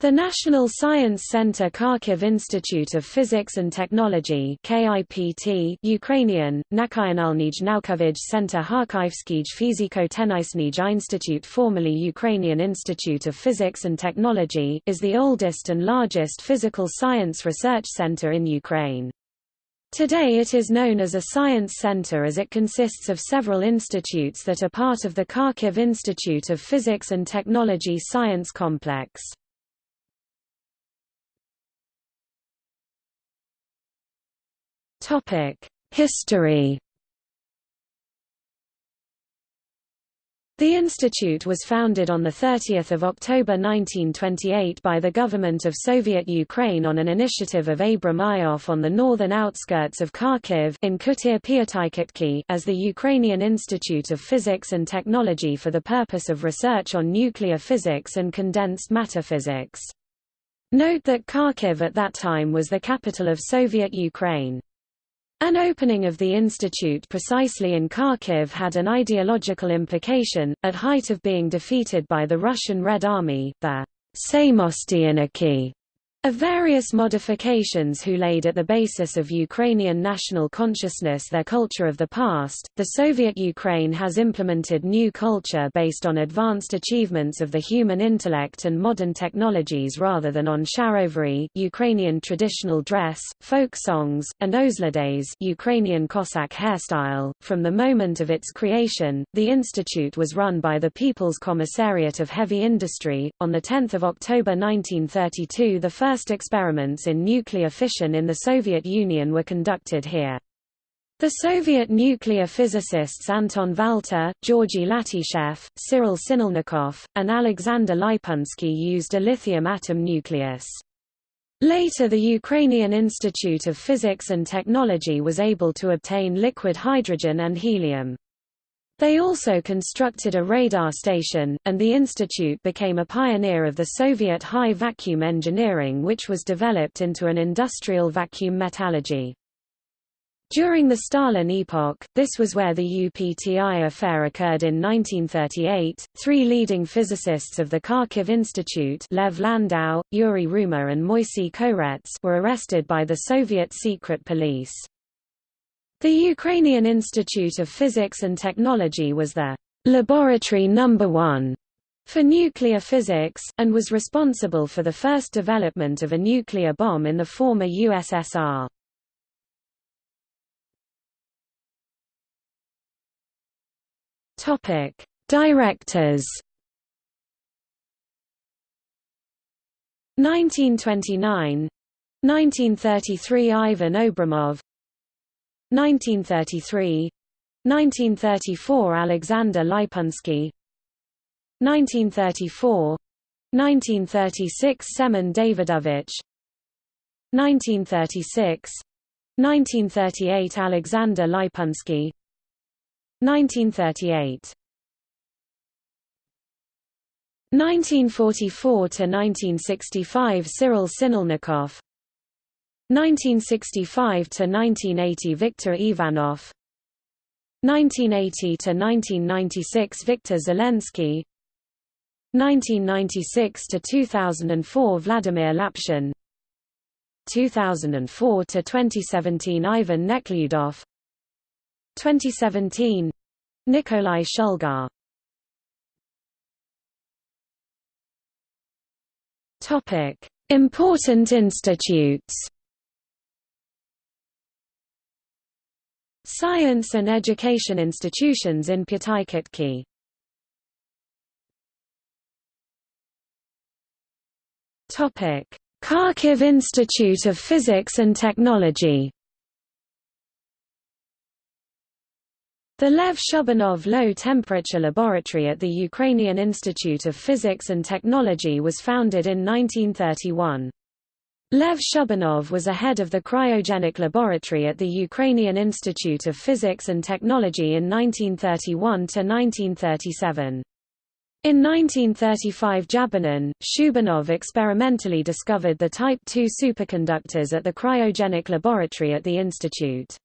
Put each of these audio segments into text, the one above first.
The National Science Center Kharkiv Institute of Physics and Technology KIPT Ukrainian, Nakyanalnij Naukovij Center Kharkivskij Fiziko-Tennisnij Institute formerly Ukrainian Institute of Physics and Technology is the oldest and largest physical science research center in Ukraine. Today it is known as a science center as it consists of several institutes that are part of the Kharkiv Institute of Physics and Technology Science Complex. History The institute was founded on 30 October 1928 by the government of Soviet Ukraine on an initiative of Abram Ioffe on the northern outskirts of Kharkiv in Kutyr as the Ukrainian Institute of Physics and Technology for the purpose of research on nuclear physics and condensed matter physics. Note that Kharkiv at that time was the capital of Soviet Ukraine. An opening of the institute precisely in Kharkiv had an ideological implication, at height of being defeated by the Russian Red Army, the Samostianiki of various modifications who laid at the basis of Ukrainian national consciousness their culture of the past, the Soviet Ukraine has implemented new culture based on advanced achievements of the human intellect and modern technologies rather than on sharovery Ukrainian traditional dress, folk songs, and ozladays Ukrainian Cossack hairstyle. From the moment of its creation, the institute was run by the People's Commissariat of Heavy Industry. On 10 October 1932 the first first experiments in nuclear fission in the Soviet Union were conducted here. The Soviet nuclear physicists Anton Valter, Georgy Latishev, Cyril Sinelnikov, and Alexander Leipunsky used a lithium atom nucleus. Later the Ukrainian Institute of Physics and Technology was able to obtain liquid hydrogen and helium. They also constructed a radar station, and the institute became a pioneer of the Soviet high vacuum engineering which was developed into an industrial vacuum metallurgy. During the Stalin epoch, this was where the UPTI affair occurred in 1938. Three leading physicists of the Kharkiv Institute Lev Landau, Yuri Rumer and Moisey Korets were arrested by the Soviet secret police. The Ukrainian Institute of Physics and Technology was the laboratory number one for nuclear physics, and was responsible for the first development of a nuclear bomb in the former USSR. Topic: Directors. 1929 1933 Ivan Obreimov 1933 1934 Alexander Leipunsky 1934 1936 Semen Davidovich 1936 1938 Alexander Leipunsky 1938 1944 to 1965 Cyril Sinelnikov 1965 to 1980 Viktor Ivanov. 1980 to 1996 Viktor Zelensky. 1996 to 2004 Vladimir Lapshin. 2004 to 2017 Ivan Neklyudov 2017 Nikolai Shulga. Topic Important institutes Science and education institutions in Pyatykhatky Kharkiv Institute of Physics and Technology. The Lev Shubnikov Low-Temperature Laboratory at the Ukrainian Institute of Physics and Technology was founded in 1931. Lev Shubnikov was a head of the cryogenic laboratory at the Ukrainian Institute of Physics and Technology in 1931–1937. In 1935 Jabanin, Shubnikov experimentally discovered the Type II superconductors at the cryogenic laboratory at the institute.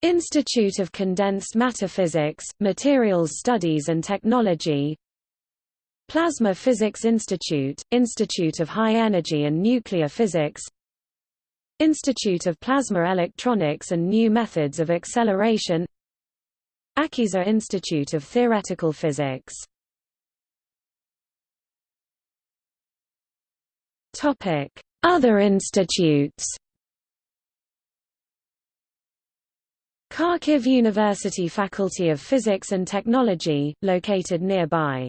Institute of Condensed Matter Physics, Materials Studies and Technology Plasma Physics Institute, Institute of High Energy and Nuclear Physics Institute of Plasma Electronics and New Methods of Acceleration Akhiezer Institute of Theoretical Physics. Other institutes. Kharkiv University Faculty of Physics and Technology, located nearby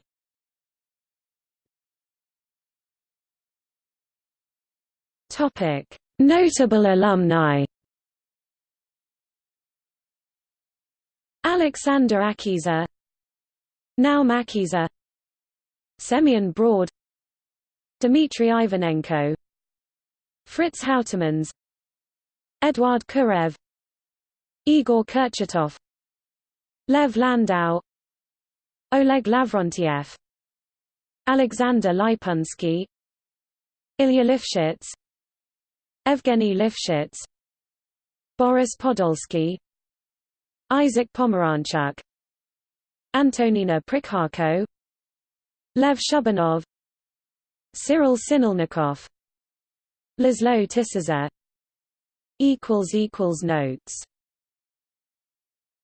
Notable alumni. Alexander Akhiezer, Naum Akhiezer, Semyon Braude, Dmitry Ivanenko, Fritz Houtermans, Eduard Kurev, Igor Kurchatov, Lev Landau, Oleg Lavrentiev, Alexander Leipunsky, Ilya Lifshitz, Evgeny Lifshitz Boris Podolsky Isaac Pomeranchuk Antonina Prikharko Lev Shubnikov Cyril Sinelnikov Laszlo Tisza Notes